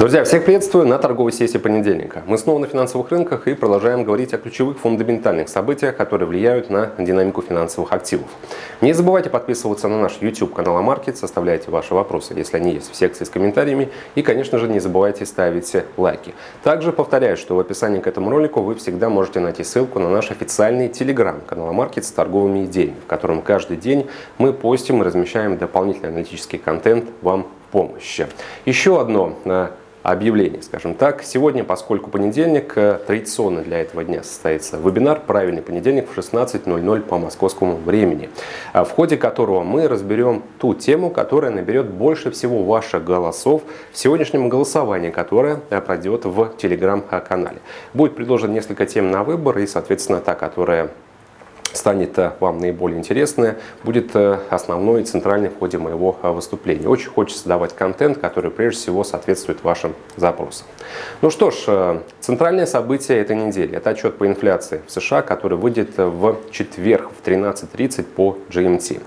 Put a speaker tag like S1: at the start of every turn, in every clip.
S1: Друзья, всех приветствую на торговой сессии понедельника. Мы снова на финансовых рынках и продолжаем говорить о ключевых фундаментальных событиях, которые влияют на динамику финансовых активов. Не забывайте подписываться на наш YouTube канал Амаркет, составляйте ваши вопросы, если они есть в секции с комментариями. И, конечно же, не забывайте ставить лайки. Также повторяю, что в описании к этому ролику вы всегда можете найти ссылку на наш официальный телеграм канал Амаркет с торговыми идеями, в котором каждый день мы постим и размещаем дополнительный аналитический контент вам в помощь. Еще одно э, объявлений, скажем так. Сегодня, поскольку понедельник, э, традиционно для этого дня состоится вебинар «Правильный понедельник» в 16.00 по московскому времени, э, в ходе которого мы разберем ту тему, которая наберет больше всего ваших голосов в сегодняшнем голосовании, которое э, пройдет в телеграм-канале. Будет предложено несколько тем на выбор и, соответственно, та, которая станет э, вам наиболее интересное, будет э, основной и центральной в ходе моего э, выступления. Очень хочется давать контент, который прежде всего соответствует вашим запросам. Ну что ж, центральное событие этой недели – это отчет по инфляции в США, который выйдет в четверг в 13.30 по GMT.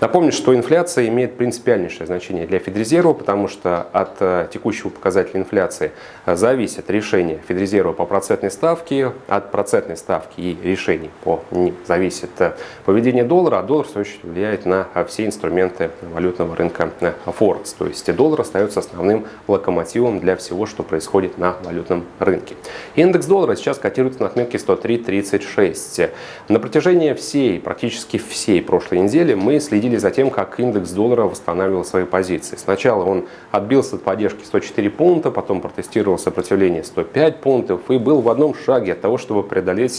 S1: Напомню, что инфляция имеет принципиальнейшее значение для Федрезерва, потому что от текущего показателя инфляции зависит решение Федрезерва по процентной ставке, от процентной ставки и решений по ним зависит зависит э, поведение доллара, а доллар, в свою очередь, влияет на э, все инструменты валютного рынка э, Форекс. То есть доллар остается основным локомотивом для всего, что происходит на валютном рынке. Индекс доллара сейчас котируется на отметке 103.36. На протяжении всей, практически всей прошлой недели мы следили за тем, как индекс доллара восстанавливал свои позиции. Сначала он отбился от поддержки 104 пункта, потом протестировал сопротивление 105 пунктов и был в одном шаге от того, чтобы преодолеть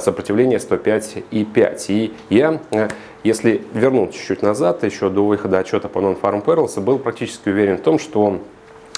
S1: сопротивление 105 и 5. И я, э, если вернуть чуть-чуть назад, еще до выхода отчета по Non-Farm Perils, был практически уверен в том, что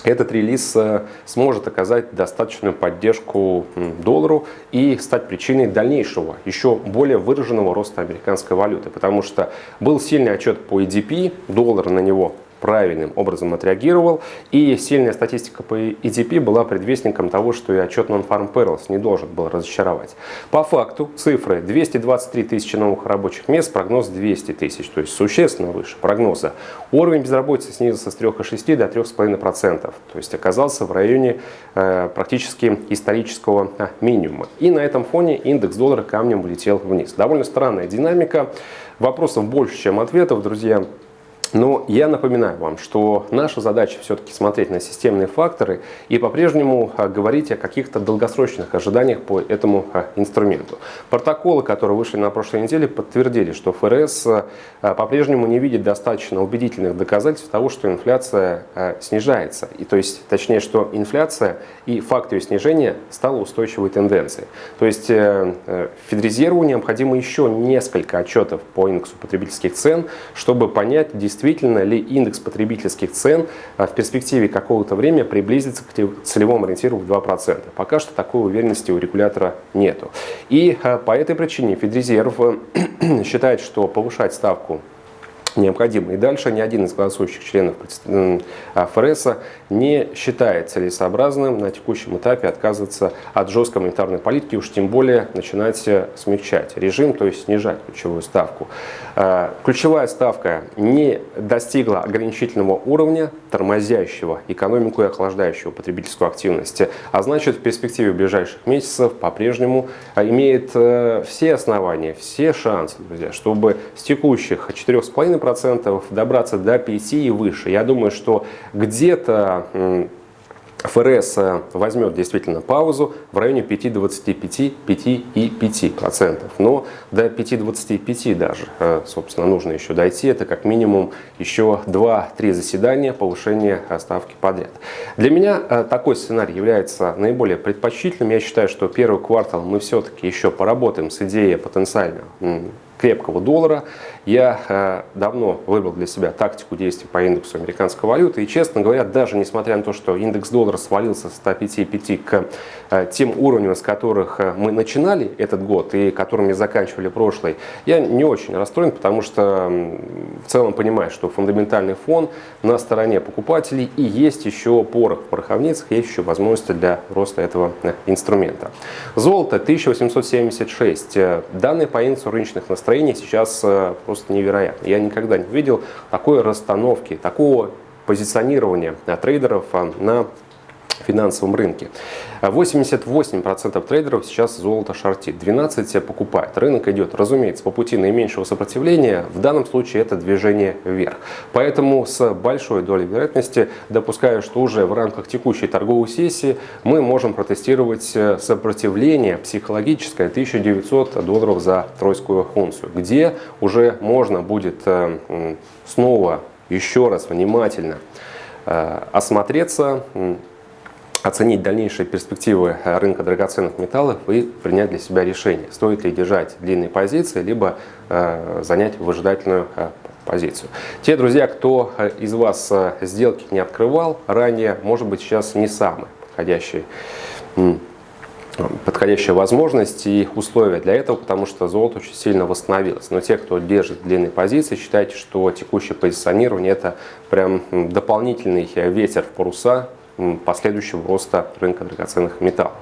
S1: этот релиз э, сможет оказать достаточную поддержку доллару и стать причиной дальнейшего, еще более выраженного роста американской валюты. Потому что был сильный отчет по EDP, доллар на него правильным образом отреагировал. И сильная статистика по EDP была предвестником того, что и отчет Non-Farm Perils не должен был разочаровать. По факту цифры 223 тысячи новых рабочих мест, прогноз 200 тысяч, то есть существенно выше прогноза. Уровень безработицы снизился с 3,6 до 3,5%, то есть оказался в районе э, практически исторического э, минимума. И на этом фоне индекс доллара камнем улетел вниз. Довольно странная динамика. Вопросов больше, чем ответов, друзья. Но я напоминаю вам, что наша задача все-таки смотреть на системные факторы и по-прежнему а, говорить о каких-то долгосрочных ожиданиях по этому а, инструменту. Протоколы, которые вышли на прошлой неделе, подтвердили, что ФРС а, по-прежнему не видит достаточно убедительных доказательств того, что инфляция снижается. И то есть, точнее, что инфляция и факт ее снижения стала устойчивой тенденцией. То есть э, э, Федрезерву необходимо еще несколько отчетов по индексу потребительских цен, чтобы понять, действительно действительно ли индекс потребительских цен а, в перспективе какого-то времени приблизится к целевому ориентиру в 2%. Пока что такой уверенности у регулятора нету. И а, по этой причине Федрезерв считает, что повышать ставку необходимо. И дальше ни один из голосующих членов ФРС не считает целесообразным на текущем этапе отказываться от жесткой монетарной политики, уж тем более начинать смягчать режим, то есть снижать ключевую ставку. А, ключевая ставка не достигла ограничительного уровня, тормозящего экономику и охлаждающего потребительскую активность, а значит в перспективе ближайших месяцев по-прежнему а, имеет э, все основания, все шансы, друзья, чтобы с текущих 4,5% 5% добраться до 5 и выше. Я думаю, что где-то ФРС э, возьмет действительно паузу в районе 5,25, 5,5%. Но до 5,25 даже, э, собственно, нужно еще дойти. Это как минимум еще 2-3 заседания повышения ставки подряд. Для меня э, такой сценарий является наиболее предпочтительным. Я считаю, что первый квартал мы все-таки еще поработаем с идеей потенциально крепкого доллара. Я э, давно выбрал для себя тактику действий по индексу американской валюты. И, честно говоря, даже несмотря на то, что индекс доллара свалился с 105,5 к э, тем уровням, с которых э, мы начинали этот год и которыми заканчивали прошлый, я не очень расстроен, потому что в целом понимаю, что фундаментальный фон на стороне покупателей и есть еще порох в пороховницах, есть еще возможности для роста этого инструмента. Золото 1876. Э, данные по индексу рыночных настроений сейчас э, просто невероятно. Я никогда не видел такой расстановки, такого позиционирования трейдеров на финансовом рынке. 88% трейдеров сейчас золото шортит, 12% покупает. Рынок идет, разумеется, по пути наименьшего сопротивления. В данном случае это движение вверх. Поэтому с большой долей вероятности допускаю, что уже в рамках текущей торговой сессии мы можем протестировать э, сопротивление психологическое 1900 долларов за тройскую унцию, где уже можно будет э, снова еще раз внимательно э, осмотреться, оценить дальнейшие перспективы э, рынка драгоценных металлов и принять для себя решение, стоит ли держать длинные позиции, либо э, занять выжидательную э, позицию. Те друзья, кто из вас сделки не открывал ранее, может быть сейчас не самый подходящий подходящая возможность и условия для этого, потому что золото очень сильно восстановилось. Но те, кто держит длинные позиции, считайте, что текущее позиционирование это прям дополнительный ветер в паруса последующего роста рынка драгоценных металлов.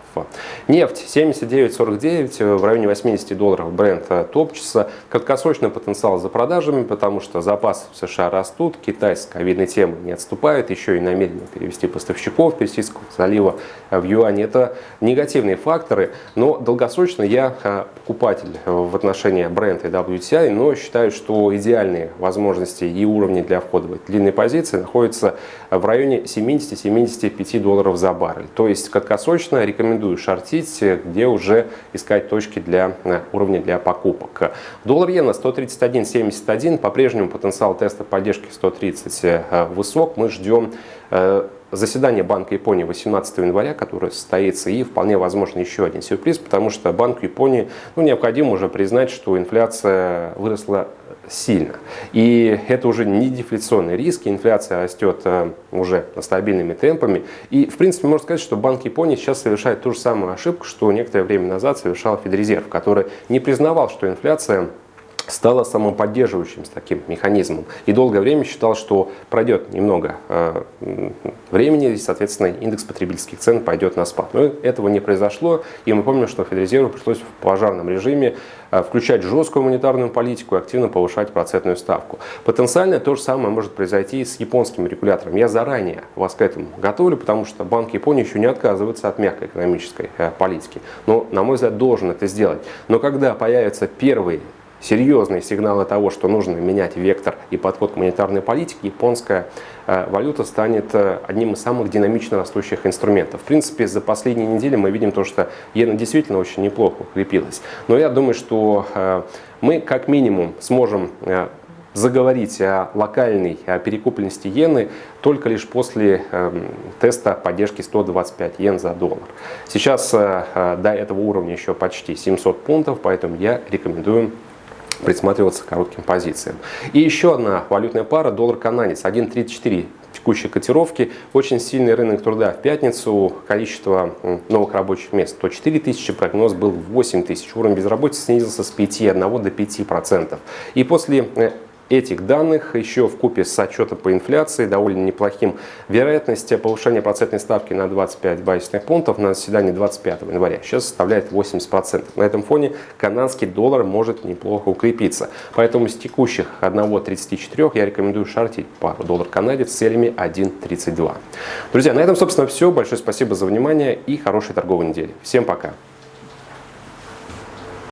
S1: Нефть 79.49 в районе 80 долларов бренд топчется. Краткосрочный потенциал за продажами, потому что запасы в США растут, Китай с ковидной темы не отступает, еще и намерено перевести поставщиков Персидского залива в юань. Это негативные факторы, но долгосрочно я покупатель в отношении бренда WTI, но считаю, что идеальные возможности и уровни для входа в длинные позиции находятся в районе 70-70 25 долларов за баррель. То есть краткосрочно рекомендую шортить, где уже искать точки для э, уровня для покупок. Доллар иена 131.71, по-прежнему потенциал теста поддержки 130 э, высок. Мы ждем э, заседание Банка Японии 18 января, которое состоится, и вполне возможно еще один сюрприз, потому что Банку Японии ну, необходимо уже признать, что инфляция выросла сильно. И это уже не дефляционные риски, инфляция растет э, уже стабильными темпами. И, в принципе, можно сказать, что Банк Японии сейчас совершает ту же самую ошибку, что некоторое время назад совершал Федрезерв, который не признавал, что инфляция стала самоподдерживающим таким механизмом. И долгое время считал, что пройдет немного э, времени, и, соответственно, индекс потребительских цен пойдет на спад. Но этого не произошло, и мы помним, что Федрезерву пришлось в пожарном режиме э, включать жесткую монетарную политику и активно повышать процентную ставку. Потенциально то же самое может произойти и с японским регулятором. Я заранее вас к этому готовлю, потому что Банк Японии еще не отказывается от мягкой экономической э, политики. Но, на мой взгляд, должен это сделать. Но когда появятся первые серьезные сигналы того, что нужно менять вектор и подход к монетарной политике, японская э, валюта станет э, одним из самых динамично растущих инструментов. В принципе, за последние недели мы видим то, что иена действительно очень неплохо укрепилась. Но я думаю, что э, мы как минимум сможем заговорить о локальной о перекупленности иены только лишь после теста поддержки 125 йен за доллар. Сейчас до этого уровня еще почти 700 пунктов, поэтому я рекомендую присматриваться к коротким позициям. И еще одна валютная пара доллар-канадец 1.34 текущей котировки. Очень сильный рынок труда в пятницу. Количество новых рабочих мест 104 тысячи, прогноз был 8 тысяч. Уровень безработицы снизился с 5,1 до 5%. И после э, этих данных еще в купе с отчетом по инфляции довольно неплохим. Вероятность повышения процентной ставки на 25 базисных пунктов на заседании 25 января сейчас составляет 80%. На этом фоне канадский доллар может неплохо укрепиться. Поэтому с текущих 1.34 я рекомендую шортить пару доллар-канадец с целями 1.32. Друзья, на этом, собственно, все. Большое спасибо за внимание и хорошей торговой недели. Всем пока!